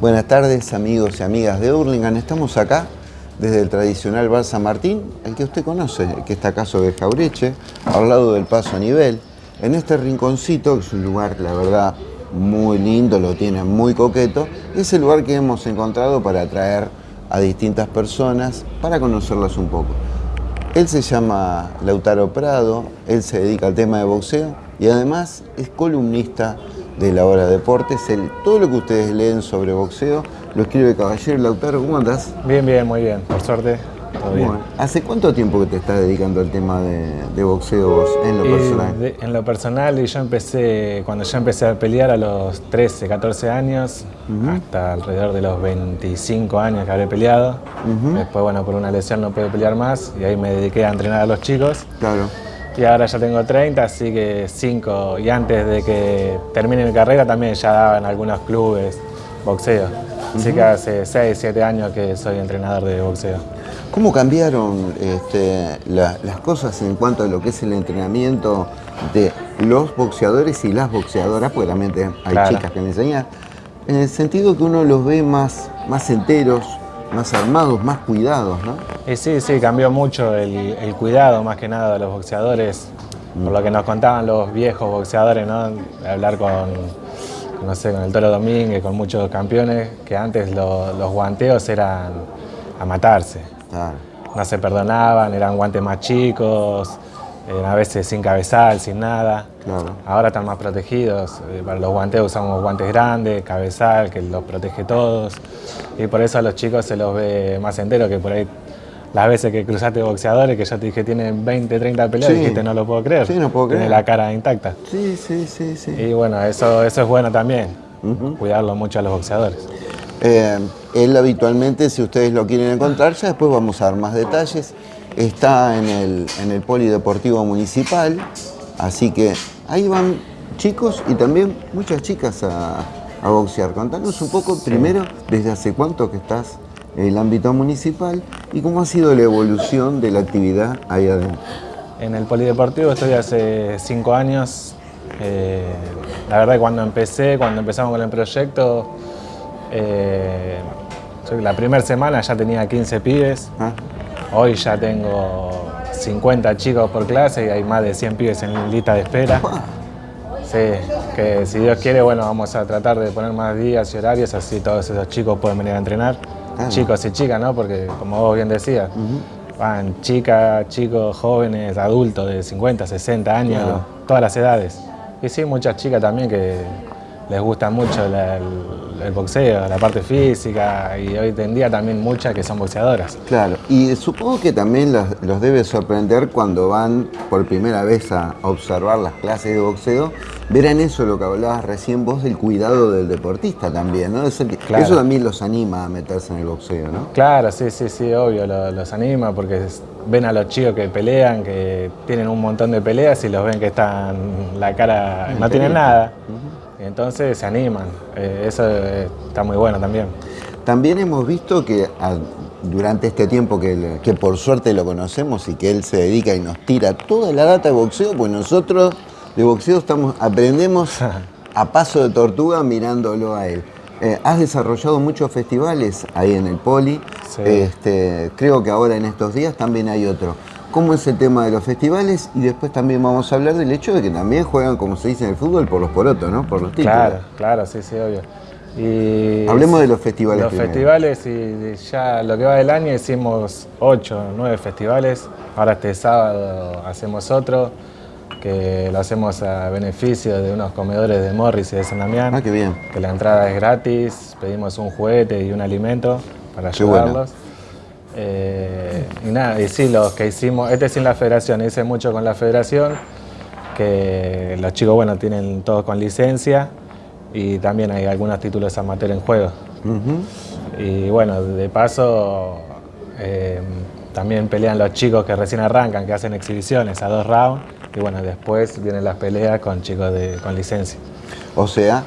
Buenas tardes amigos y amigas de Hurlingham. Estamos acá desde el tradicional Bar San Martín, el que usted conoce, el que está acá sobre Jaureche, al lado del Paso a Nivel. En este rinconcito, que es un lugar, la verdad, muy lindo, lo tiene muy coqueto, es el lugar que hemos encontrado para atraer a distintas personas para conocerlas un poco. Él se llama Lautaro Prado, él se dedica al tema de boxeo y además es columnista de la hora deportes. El, todo lo que ustedes leen sobre boxeo lo escribe Caballero Lautaro. ¿Cómo andás? Bien, bien, muy bien. Por suerte, todo bien. ¿Hace cuánto tiempo que te estás dedicando al tema de, boxeo vos, en lo personal? en lo personal, yo empecé, cuando ya empecé a pelear a los 13, 14 años, hasta alrededor de los 25 años que habré peleado. Después, bueno, por una lesión no pude pelear más y ahí me dediqué a entrenar a los chicos. Claro y ahora ya tengo 30, así que 5. Y antes de que termine mi carrera también ya daba en algunos clubes boxeo. Así que hace 6, 7 años que soy entrenador de boxeo. ¿Cómo cambiaron este, las cosas en cuanto a lo que es el entrenamiento de los boxeadores y las boxeadoras? Porque también hay chicas que me enseñan. En el sentido que uno los ve más, más enteros, más armados, más cuidados, ¿no? Sí, sí, cambió mucho el, cuidado más que nada de los boxeadores, por lo que nos contaban los viejos boxeadores, ¿no? Hablar con, no sé, con el Toro Domínguez, con muchos campeones, que antes los guanteos eran a matarse. No se perdonaban, eran guantes más chicos, eh, a veces sin cabezal, sin nada. Ahora están más protegidos. Eh, para los guantes usamos guantes grandes, cabezal, que los protege todos. Y por eso a los chicos se los ve más enteros que por ahí las veces que cruzaste boxeadores, que ya te dije tienen 20, 30 peleas, dijiste no lo puedo creer. Sí, no puedo creer. Tiene la cara intacta. Sí, sí, sí, sí. Y bueno, eso, eso es bueno también, cuidarlo mucho a los boxeadores. Eh, él habitualmente, si ustedes lo quieren encontrar, ya después vamos a dar más detalles está en el, en el Polideportivo Municipal, así que ahí van chicos y también muchas chicas a, boxear. Contanos un poco primero desde hace cuánto que estás el ámbito municipal y cómo ha sido la evolución de la actividad ahí adentro. En el Polideportivo estoy hace cinco años. Eh, la verdad que cuando empecé, cuando empezamos con el proyecto, eh, la primera semana ya tenía 15 pibes. Ah. Hoy ya tengo 50 chicos por clase y hay más de 100 pibes en lista de espera. Sí, que si Dios quiere, bueno, vamos a tratar de poner más días y horarios, así todos esos chicos pueden venir a entrenar. Chicos y chicas, ¿no? Porque como vos bien decías, van chicas, chicos, jóvenes, adultos de 50, 60 años, todas las edades. Y sí, muchas chicas también que les gusta mucho el, boxeo, la parte física y hoy en día también muchas que son boxeadoras. Claro, y supongo que también los, debe sorprender cuando van por primera vez a observar las clases de boxeo, verán eso lo que hablabas recién vos del cuidado del deportista también, ¿no? Eso, también los anima a meterse en el boxeo, ¿no? Claro, sí, sí, sí, obvio, los anima porque ven a los chicos que pelean, que tienen un montón de peleas y los ven que están, la cara, no tienen nada entonces se animan. Eh, eso eh, está muy bueno también. También hemos visto que ah, durante este tiempo que, que, por suerte lo conocemos y que él se dedica y nos tira toda la data de boxeo, pues nosotros de boxeo estamos, aprendemos a paso de tortuga mirándolo a él. Eh, has desarrollado muchos festivales ahí en el Poli. Este, creo que ahora en estos días también hay otro cómo es el tema de los festivales y después también vamos a hablar del hecho de que también juegan, como se dice en el fútbol, por los porotos, ¿no? Por los títulos. Claro, claro, sí, sí, obvio. Y Hablemos de los festivales. Los festivales, y ya lo que va del año hicimos ocho, nueve festivales. Ahora este sábado hacemos otro, que lo hacemos a beneficio de unos comedores de Morris y de San Damián. Ah, qué bien. Que la entrada es gratis, pedimos un juguete y un alimento para ayudarlos. Eh, y nada, y sí, los que hicimos, este sin la federación, hice mucho con la federación, que los chicos, bueno, tienen todos con licencia y también hay algunos títulos amateur en juego. Y bueno, de paso, eh, también pelean los chicos que recién arrancan, que hacen exhibiciones a dos rounds, y bueno, después vienen las peleas con chicos de, con licencia. O sea,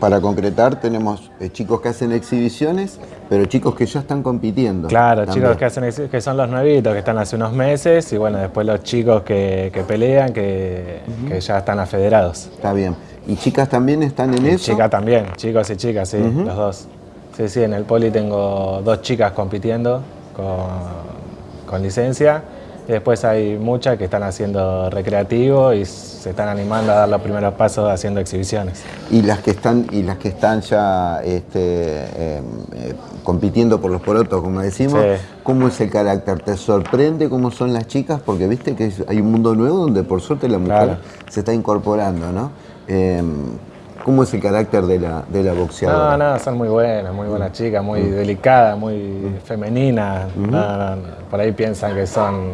para concretar, tenemos eh, chicos que hacen exhibiciones, pero chicos que ya están compitiendo. Claro, chicos que, hacen que son los nuevitos, que están hace unos meses, y bueno, después los chicos que, pelean, que, ya están afederados. Está bien. ¿Y chicas también están en eso? Chicas también, chicos y chicas, sí, los dos. Sí, sí, en el poli tengo dos chicas compitiendo con, con licencia y después hay muchas que están haciendo recreativo y se están animando a dar los primeros pasos haciendo exhibiciones. Y las que están, y las que están ya este, em, eh, compitiendo por los porotos, como decimos, ¿cómo es el carácter? ¿Te sorprende cómo son las chicas? Porque viste que hay un mundo nuevo donde por suerte la mujer se está incorporando, ¿no? Em, ¿Cómo es el carácter de la, de la boxeadora? No, no, son muy buenas, muy buenas chicas, muy mm. delicadas, muy mm. femeninas. por ahí piensan que son,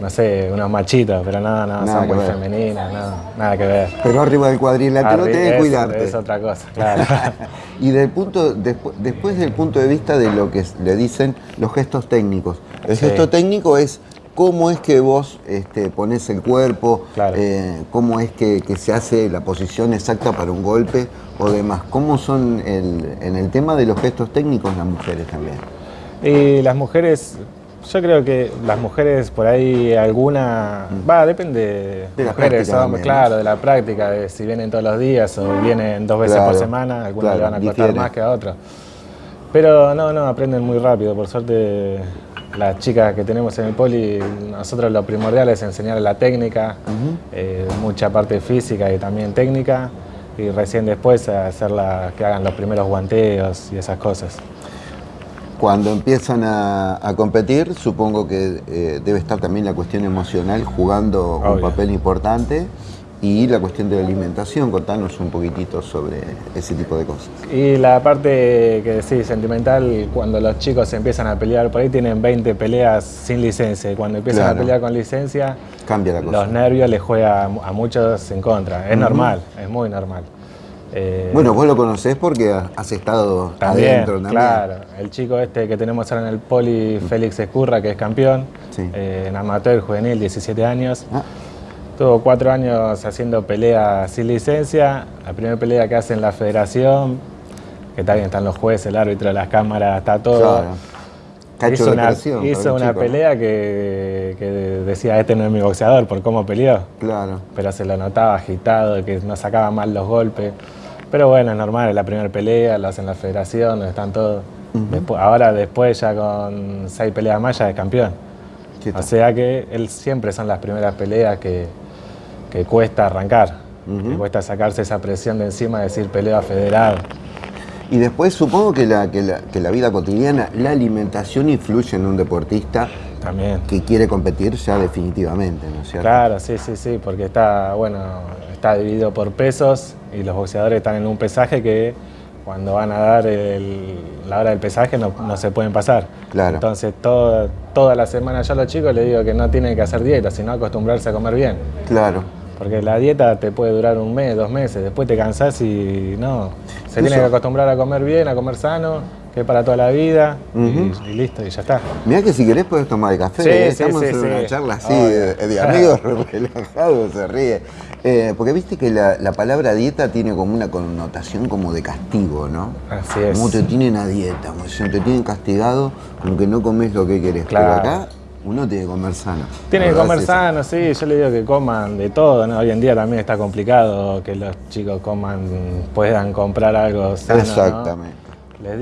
no sé, unos machitos, pero nada, nada, son muy femeninas, nada que ver. Pero arriba del cuadrilátero tenés que cuidarte. Es otra cosa, claro. y del punto, después del punto de vista de lo que le dicen los gestos técnicos. El gesto técnico es cómo es que vos este, pones el cuerpo, eh, cómo es que, se hace la posición exacta para un golpe o demás. ¿Cómo son en el tema de los gestos técnicos las mujeres también? Y las mujeres, yo creo que las mujeres por ahí alguna, mm. va, depende de las mujeres, claro, de la práctica, de si vienen todos los días o vienen dos veces por semana, algunas le van a costar más que a otras. Pero no, no, aprenden muy rápido, por suerte las chicas que tenemos en el poli, nosotros lo primordial es enseñar la técnica, eh, mucha parte física y también técnica, y recién después hacerla que hagan los primeros guanteos y esas cosas. Cuando empiezan a, competir, supongo que eh, debe estar también la cuestión emocional jugando un papel importante y la cuestión de la alimentación, contanos un poquitito sobre ese tipo de cosas. Y la parte que sí, sentimental, cuando los chicos empiezan a pelear, por ahí tienen 20 peleas sin licencia, y cuando empiezan a pelear con licencia, Cambia la cosa. los nervios les juega a muchos en contra. Es normal, es muy normal. Eh, bueno, vos lo conocés porque has estado adentro también. Claro, el chico este que tenemos ahora en el poli, Félix Escurra, que es campeón, eh, en amateur juvenil, 17 años. Ah. Tuvo cuatro años haciendo pelea sin licencia. La primera pelea que hace en la federación, que también están los jueces, el árbitro, las cámaras, está todo. Claro. hizo una, hizo una pelea que, decía, este no es mi boxeador por cómo peleó. Claro. Pero se lo notaba agitado, que no sacaba mal los golpes. Pero bueno, es normal, es la primera pelea, lo hacen en la federación, donde están todos. ahora después ya con seis peleas más ya es campeón. O sea que él siempre son las primeras peleas que, que cuesta arrancar, que cuesta sacarse esa presión de encima de decir pelea federal. Y después supongo que la, que la, vida cotidiana, la alimentación influye en un deportista También. que quiere competir ya definitivamente, ¿no es cierto? Claro, sí, sí, sí, porque está, bueno, está dividido por pesos y los boxeadores están en un pesaje que cuando van a dar la hora del pesaje no, se pueden pasar. Claro. Entonces toda la semana yo a los chicos les digo que no tienen que hacer dieta, sino acostumbrarse a comer bien. Claro. Porque la dieta te puede durar un mes, dos meses, después te cansás y no. Se tiene que acostumbrar a comer bien, a comer sano, que es para toda la vida y, listo, y ya está. Mira que si querés puedes tomar el café, ¿eh? estamos en una charla así de, amigos relajados, se ríe. Eh, porque viste que la, palabra dieta tiene como una connotación como de castigo, ¿no? Así es. Como te tienen a dieta, como te tienen castigado, como que no comes lo que querés. Pero acá uno tiene que comer sano. Tiene que comer sano, sí. Yo le digo que coman de todo, ¿no? Hoy en día también está complicado que los chicos coman, puedan comprar algo sano, Exactamente.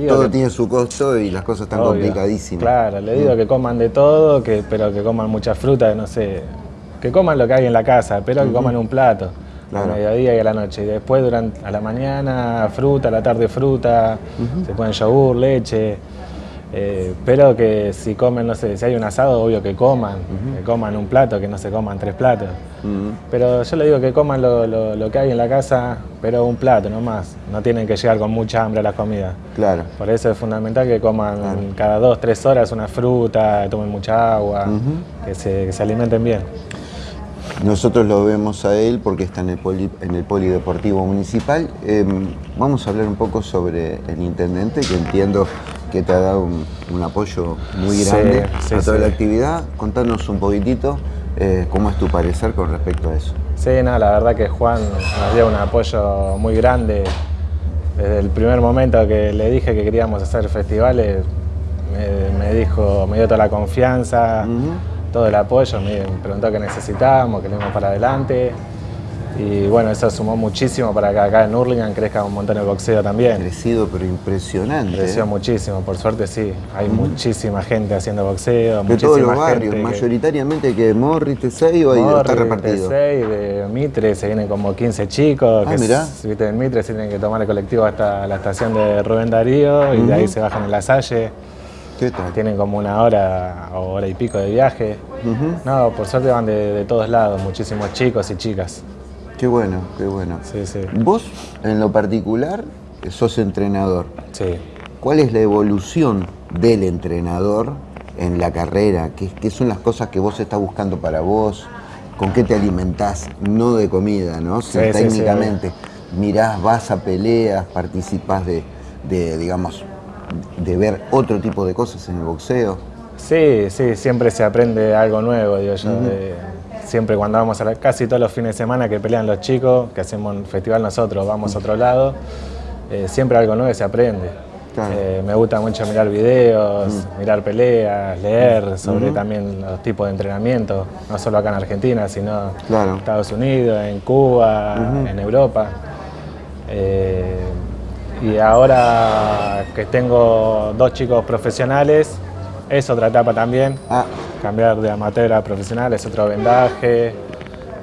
todo tiene su costo y las cosas están complicadísimas. Claro, le digo mm. que coman de todo, que, pero que coman mucha fruta, no sé, que coman lo que hay en la casa, pero que coman un plato. Claro. A mediodía y a la noche. Y después durante a la mañana fruta, a la tarde fruta, se ponen yogur, leche. Eh, pero que si comen, no sé, si hay un asado, obvio que coman, que coman un plato, que no se coman tres platos. Pero yo le digo que coman lo, que hay en la casa, pero un plato no más. No tienen que llegar con mucha hambre a la comida. Claro. Por eso es fundamental que coman cada dos, tres horas una fruta, tomen mucha agua, que, se, alimenten bien. Nosotros lo vemos a él porque está en el, en el Polideportivo Municipal. Em, vamos a hablar un poco sobre el intendente, que entiendo que te ha dado un, apoyo muy grande a toda la actividad. Contanos un poquitito eh, cómo es tu parecer con respecto a eso. Sí, la verdad que Juan nos dio un apoyo muy grande. Desde el primer momento que le dije que queríamos hacer festivales, me, dijo, me dio toda la confianza, todo el apoyo, me preguntó qué necesitábamos, que le para adelante. Y bueno, eso sumó muchísimo para que acá en Hurlingham crezca un montón el boxeo también. Crecido, pero impresionante. Creció ¿eh? muchísimo, por suerte sí. Hay muchísima gente haciendo boxeo, De todos los barrios, gente que- mayoritariamente que Morris, Tesey o ahí está Morri, repartido. T6, de Mitre, se vienen como 15 chicos. Ah, que mirá. viste, en Mitre se tienen que tomar el colectivo hasta la estación de Rubén Darío y de ahí se bajan en la Salle. ¿Qué tal? Tienen como una hora o hora y pico de viaje. No, por suerte van de, de todos lados, muchísimos chicos y chicas. Qué bueno, qué bueno. Sí, sí. Vos, en lo particular, sos entrenador. Sí. ¿Cuál es la evolución del entrenador en la carrera? ¿Qué, qué son las cosas que vos estás buscando para vos? ¿Con qué te alimentás? No de comida, ¿no? Sí, sí, sí, técnicamente. Mirás, vas a peleas, participás de, de, digamos, de ver otro tipo de cosas en el boxeo. Sí, sí, siempre se aprende algo nuevo, digo yo. de- siempre cuando vamos a la, casi todos los fines de semana que pelean los chicos, que hacemos un festival nosotros, vamos a otro lado, eh, siempre algo nuevo se aprende. Claro. Eh, me gusta mucho mirar videos, mirar peleas, leer sobre también los tipos de entrenamiento, no solo acá en Argentina, sino Claro. en Estados Unidos, en Cuba, en Europa. Eh, y ahora que tengo dos chicos profesionales, es otra etapa también. Ah, Cambiar de amateur a profesional es otro vendaje.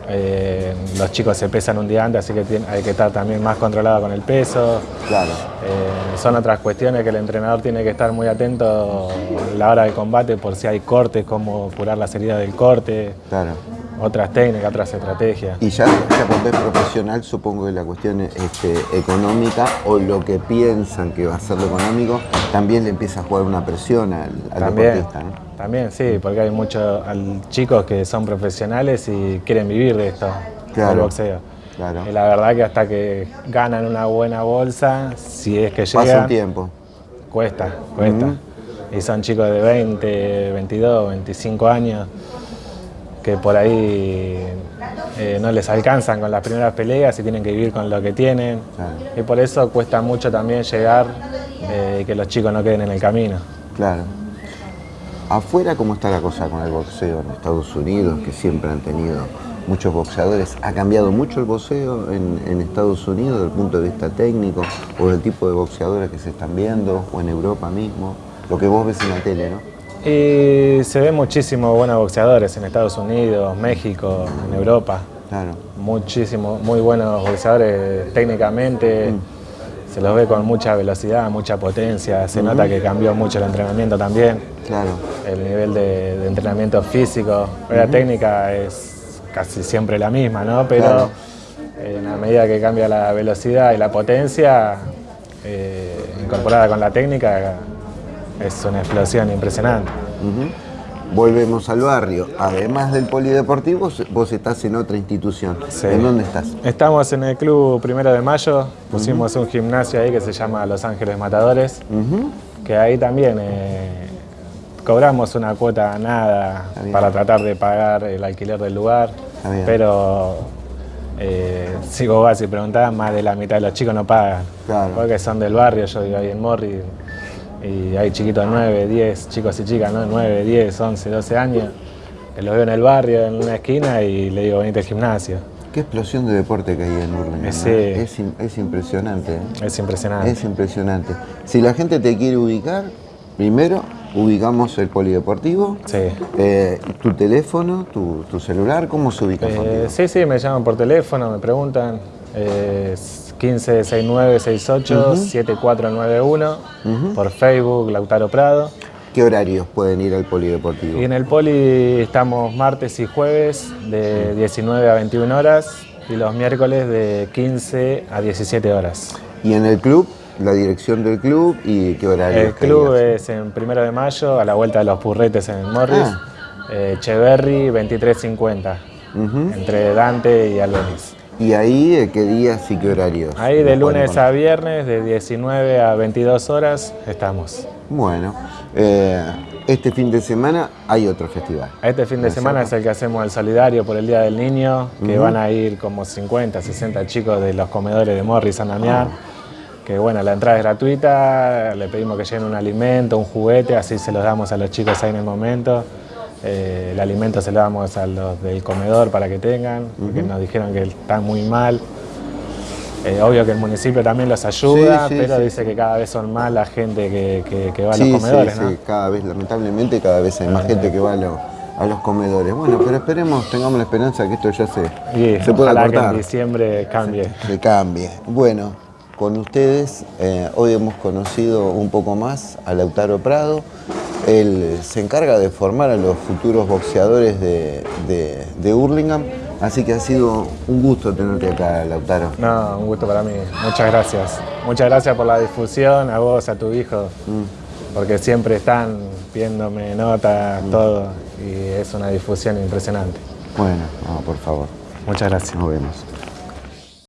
Eh, los chicos se pesan un día antes, así que hay que estar también más controlado con el peso. claro. Eh, son otras cuestiones que el entrenador tiene que estar muy atento a la hora del combate por si hay cortes, cómo curar las heridas del corte, Claro. otras técnicas, otras estrategias. Y ya, ya cuando es profesional, supongo que la cuestión este, económica o lo que piensan que va a ser lo económico, también le empieza a jugar una presión al, al También, deportista, ¿no? También, sí, porque hay muchos chicos que son profesionales y quieren vivir de esto, Claro, del boxeo. claro. Y la verdad que hasta que ganan una buena bolsa, si es que Pasa un llegan, tiempo. cuesta, cuesta. Y son chicos de 20, 22, 25 años que por ahí eh, no les alcanzan con las primeras peleas y tienen que vivir con lo que tienen. Claro. Y por eso cuesta mucho también llegar eh, y que los chicos no queden en el camino. Claro. Afuera, ¿cómo está la cosa con el boxeo en Estados Unidos, que siempre han tenido muchos boxeadores? ¿Ha cambiado mucho el boxeo en, en Estados Unidos desde el punto de vista técnico o del tipo de boxeadores que se están viendo o en Europa mismo? Lo que vos ves en la tele, ¿no? Y se ven muchísimos buenos boxeadores en Estados Unidos, México, en Europa. Claro. Muchísimos, muy buenos boxeadores técnicamente. Se los ve con mucha velocidad, mucha potencia. Se nota que cambió mucho el entrenamiento también. Claro. El nivel de, de entrenamiento físico. La técnica es casi siempre la misma, ¿no? Pero Claro. en la medida que cambia la velocidad y la potencia, eh, incorporada con la técnica, es una explosión impresionante. Ujú. Volvemos al barrio. Además del polideportivo, vos estás en otra institución. Sí. ¿En dónde estás? Estamos en el club Primero de Mayo, pusimos un gimnasio ahí que se llama Los Ángeles Matadores, que ahí también eh, cobramos una cuota nada para tratar de pagar el alquiler del lugar, pero eh, si vos vas y preguntás, más de la mitad de los chicos no pagan, Claro. porque son del barrio, yo vivo ahí en Morri, y hay chiquitos de 9, 10, chicos y chicas, ¿no? 9, 10, 11, 12 años, que los veo en el barrio, en una esquina, y le digo, venite al gimnasio. Qué explosión de deporte que hay en. ¿no? Sí. Es, im- es impresionante. ¿eh? Es impresionante. Es impresionante. Si la gente te quiere ubicar, primero ubicamos el polideportivo, Sí. eh, tu teléfono, tu, tu celular, ¿cómo se ubica Eh, sí, sí, me llaman por teléfono, me preguntan. Eh, 156968-7491. Por Facebook, Lautaro Prado. ¿Qué horarios pueden ir al polideportivo? Y en el Poli estamos martes y jueves de 19 a 21 horas y los miércoles de 15 a 17 horas. Y en el club, la dirección del club y qué horarios. El club es en primero de mayo, a la vuelta de los Purretes en Morris. Ah. Eh, Echeverry 2350, Ujú. entre Dante y Albeniz. Y ahí, eh, ¿qué días y qué horarios? Ahí de lunes a viernes, de 19 a 22 horas, estamos. Bueno, eh, este fin de semana hay otro festival. Este fin de semana es el que hacemos el solidario por el Día del Niño, que van a ir como 50, 60 chicos de los comedores de Morris, San Damián. Que bueno, la entrada es gratuita, le pedimos que lleven un alimento, un juguete, así se los damos a los chicos ahí en el momento. Eh, el alimento se lo damos a los del comedor para que tengan, porque nos dijeron que están muy mal. Eh, obvio que el municipio también los ayuda, Sí, sí, pero sí. dice que cada vez son más la gente que, que- que va a Sí, los comedores, sí, ¿no? sí, cada vez, lamentablemente, cada vez hay más gente que va a, lo- a los comedores. Bueno, pero esperemos, tengamos la esperanza que esto ya se, Y se pueda ojalá que cortar. en diciembre cambie. que cambie. Bueno, con ustedes eh, hoy hemos conocido un poco más a Lautaro Prado. Él se encarga de formar a los futuros boxeadores de, de, de Hurlingham. Así que ha sido un gusto tenerte acá, Lautaro. No, un gusto para mí. Muchas gracias. Muchas gracias por la difusión, a vos, a tu hijo, Mm. porque siempre están viéndome notas, todo, y es una difusión impresionante. Bueno, no, por favor, Muchas gracias. nos vemos.